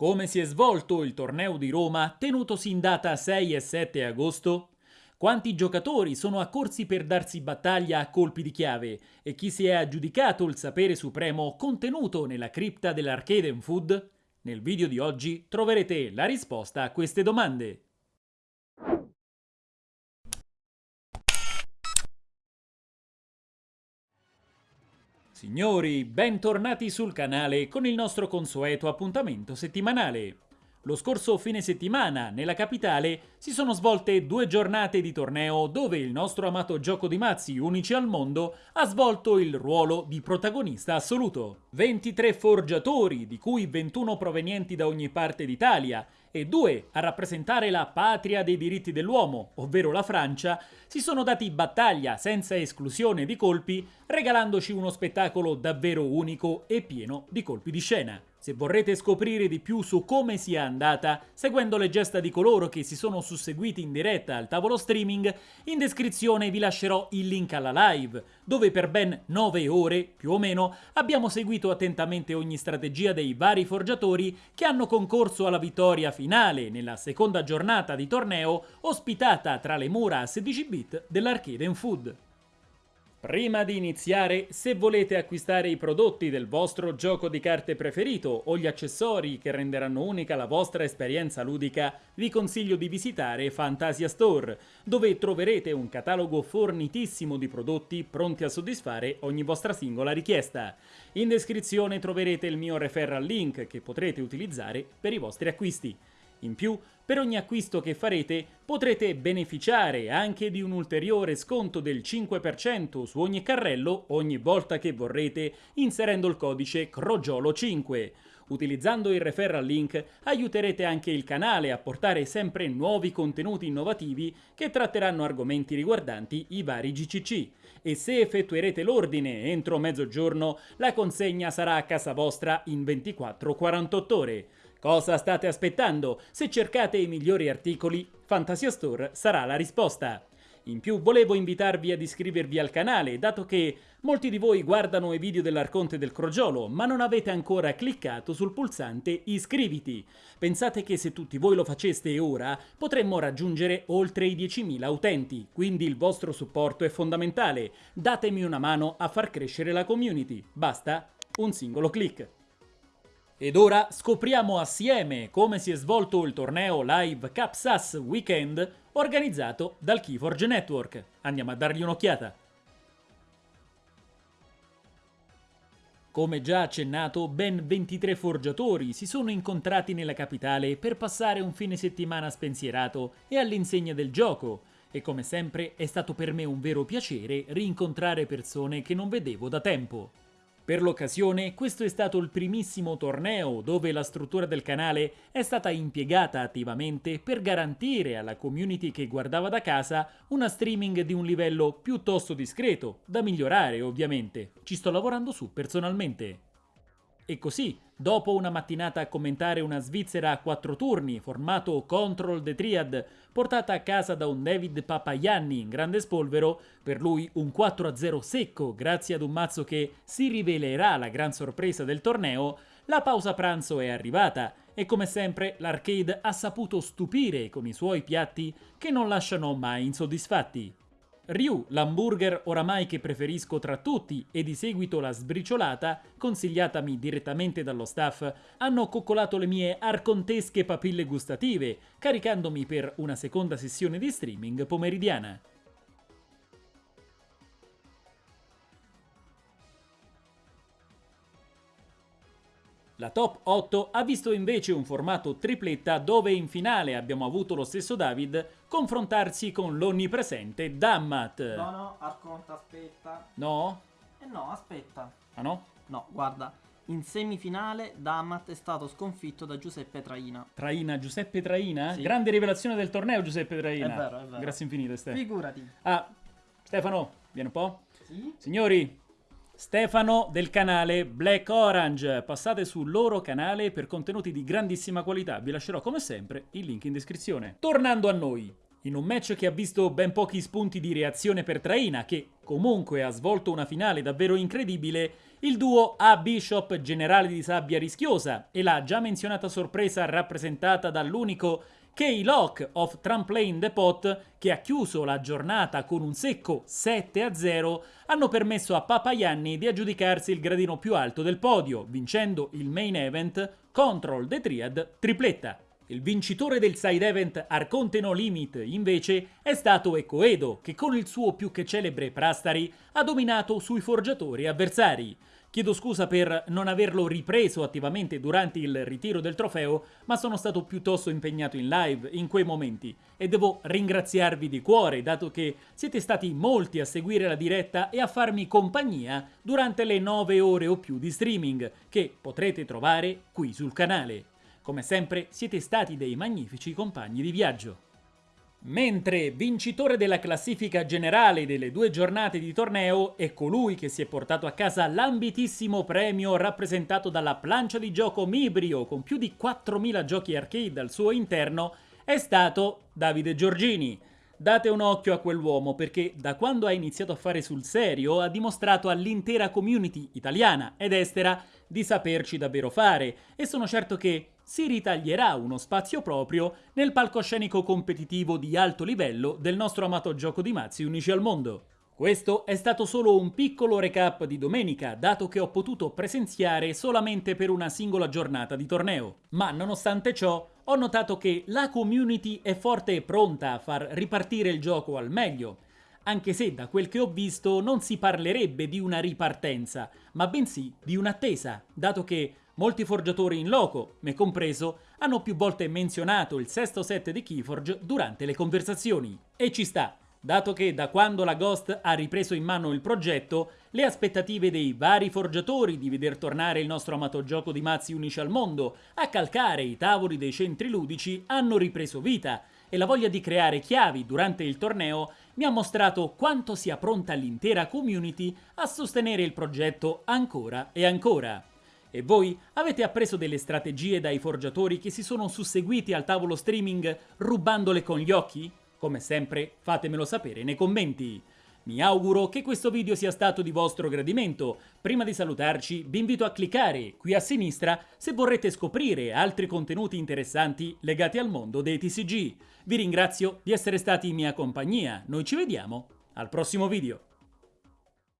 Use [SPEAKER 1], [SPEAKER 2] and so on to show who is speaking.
[SPEAKER 1] Come si è svolto il torneo di Roma tenutosi in data 6 e 7 agosto? Quanti giocatori sono accorsi per darsi battaglia a colpi di chiave e chi si è aggiudicato il sapere supremo contenuto nella cripta dell'Arcade Food? Nel video di oggi troverete la risposta a queste domande. Signori, bentornati sul canale con il nostro consueto appuntamento settimanale. Lo scorso fine settimana, nella capitale, si sono svolte due giornate di torneo dove il nostro amato gioco di mazzi, unici al mondo, ha svolto il ruolo di protagonista assoluto. 23 forgiatori, di cui 21 provenienti da ogni parte d'Italia, e due a rappresentare la patria dei diritti dell'uomo, ovvero la Francia, si sono dati battaglia senza esclusione di colpi, regalandoci uno spettacolo davvero unico e pieno di colpi di scena. Se vorrete scoprire di più su come sia andata, seguendo le gesta di coloro che si sono susseguiti in diretta al tavolo streaming, in descrizione vi lascerò il link alla live, dove per ben 9 ore, più o meno, abbiamo seguito attentamente ogni strategia dei vari forgiatori che hanno concorso alla vittoria finale nella seconda giornata di torneo ospitata tra le mura a 16 bit dell'Arcade Food. Prima di iniziare, se volete acquistare i prodotti del vostro gioco di carte preferito o gli accessori che renderanno unica la vostra esperienza ludica, vi consiglio di visitare Fantasia Store, dove troverete un catalogo fornitissimo di prodotti pronti a soddisfare ogni vostra singola richiesta. In descrizione troverete il mio referral link che potrete utilizzare per i vostri acquisti. In più, per ogni acquisto che farete potrete beneficiare anche di un ulteriore sconto del 5% su ogni carrello ogni volta che vorrete inserendo il codice CROGIOLO5. Utilizzando il referral link aiuterete anche il canale a portare sempre nuovi contenuti innovativi che tratteranno argomenti riguardanti i vari GCC e se effettuerete l'ordine entro mezzogiorno la consegna sarà a casa vostra in 24-48 ore. Cosa state aspettando? Se cercate i migliori articoli, Fantasia Store sarà la risposta. In più volevo invitarvi ad iscrivervi al canale, dato che molti di voi guardano i video dell'Arconte del Crogiolo, ma non avete ancora cliccato sul pulsante iscriviti. Pensate che se tutti voi lo faceste ora, potremmo raggiungere oltre i 10.000 utenti, quindi il vostro supporto è fondamentale. Datemi una mano a far crescere la community. Basta un singolo clic. Ed ora scopriamo assieme come si è svolto il torneo live Capsas Weekend organizzato dal Keyforge Network. Andiamo a dargli un'occhiata. Come già accennato, ben 23 forgiatori si sono incontrati nella capitale per passare un fine settimana spensierato e all'insegna del gioco, e come sempre è stato per me un vero piacere rincontrare persone che non vedevo da tempo. Per l'occasione, questo è stato il primissimo torneo dove la struttura del canale è stata impiegata attivamente per garantire alla community che guardava da casa una streaming di un livello piuttosto discreto, da migliorare ovviamente. Ci sto lavorando su personalmente. E così, dopo una mattinata a commentare una Svizzera a quattro turni, formato Control the Triad, portata a casa da un David Papaianni in grande spolvero, per lui un 4-0 secco grazie ad un mazzo che si rivelerà la gran sorpresa del torneo, la pausa pranzo è arrivata e come sempre l'arcade ha saputo stupire con i suoi piatti che non lasciano mai insoddisfatti. Ryu, l'hamburger oramai che preferisco tra tutti e di seguito la sbriciolata, consigliatami direttamente dallo staff, hanno coccolato le mie arcontesche papille gustative, caricandomi per una seconda sessione di streaming pomeridiana. La top 8 ha visto invece un formato tripletta dove in finale abbiamo avuto lo stesso David confrontarsi con l'onnipresente Dammat.
[SPEAKER 2] No, no, Arconta, aspetta.
[SPEAKER 1] No?
[SPEAKER 2] Eh no, aspetta.
[SPEAKER 1] Ah no?
[SPEAKER 2] No, guarda, in semifinale Damat è stato sconfitto da Giuseppe Traina.
[SPEAKER 1] Traina, Giuseppe Traina?
[SPEAKER 2] Sì.
[SPEAKER 1] Grande rivelazione del torneo Giuseppe Traina.
[SPEAKER 2] È vero, è vero.
[SPEAKER 1] Grazie infinite Stefano.
[SPEAKER 2] Figurati.
[SPEAKER 1] Ah, Stefano, vieni un po'.
[SPEAKER 2] Sì?
[SPEAKER 1] Signori, Stefano del canale Black Orange. Passate sul loro canale per contenuti di grandissima qualità. Vi lascerò come sempre il link in descrizione. Tornando a noi. In un match che ha visto ben pochi spunti di reazione per Traina, che comunque ha svolto una finale davvero incredibile, il duo A Bishop generale di sabbia rischiosa e la già menzionata sorpresa rappresentata dall'unico K-Lock of Tramplane Depot, che ha chiuso la giornata con un secco 7-0, hanno permesso a Papayanni di aggiudicarsi il gradino più alto del podio, vincendo il main event Control the Triad tripletta. Il vincitore del side event Arconte No Limit, invece, è stato Ecoedo, che con il suo più che celebre Prastari ha dominato sui forgiatori avversari. Chiedo scusa per non averlo ripreso attivamente durante il ritiro del trofeo, ma sono stato piuttosto impegnato in live in quei momenti e devo ringraziarvi di cuore, dato che siete stati molti a seguire la diretta e a farmi compagnia durante le 9 ore o più di streaming, che potrete trovare qui sul canale. Come sempre siete stati dei magnifici compagni di viaggio. Mentre vincitore della classifica generale delle due giornate di torneo è colui che si è portato a casa l'ambitissimo premio rappresentato dalla plancia di gioco Mibrio con più di 4.000 giochi arcade al suo interno, è stato Davide Giorgini. Date un occhio a quell'uomo perché da quando ha iniziato a fare sul serio ha dimostrato all'intera community italiana ed estera di saperci davvero fare e sono certo che si ritaglierà uno spazio proprio nel palcoscenico competitivo di alto livello del nostro amato gioco di mazzi unici al mondo. Questo è stato solo un piccolo recap di domenica, dato che ho potuto presenziare solamente per una singola giornata di torneo. Ma nonostante ciò, ho notato che la community è forte e pronta a far ripartire il gioco al meglio, anche se da quel che ho visto non si parlerebbe di una ripartenza, ma bensì di un'attesa, dato che Molti forgiatori in loco, me compreso, hanno più volte menzionato il sesto set di Keyforge durante le conversazioni. E ci sta, dato che da quando la Ghost ha ripreso in mano il progetto, le aspettative dei vari forgiatori di veder tornare il nostro amato gioco di mazzi unici al mondo a calcare i tavoli dei centri ludici hanno ripreso vita e la voglia di creare chiavi durante il torneo mi ha mostrato quanto sia pronta l'intera community a sostenere il progetto ancora e ancora. E voi avete appreso delle strategie dai forgiatori che si sono susseguiti al tavolo streaming rubandole con gli occhi? Come sempre fatemelo sapere nei commenti. Mi auguro che questo video sia stato di vostro gradimento. Prima di salutarci vi invito a cliccare qui a sinistra se vorrete scoprire altri contenuti interessanti legati al mondo dei TCG. Vi ringrazio di essere stati in mia compagnia, noi ci vediamo al prossimo video.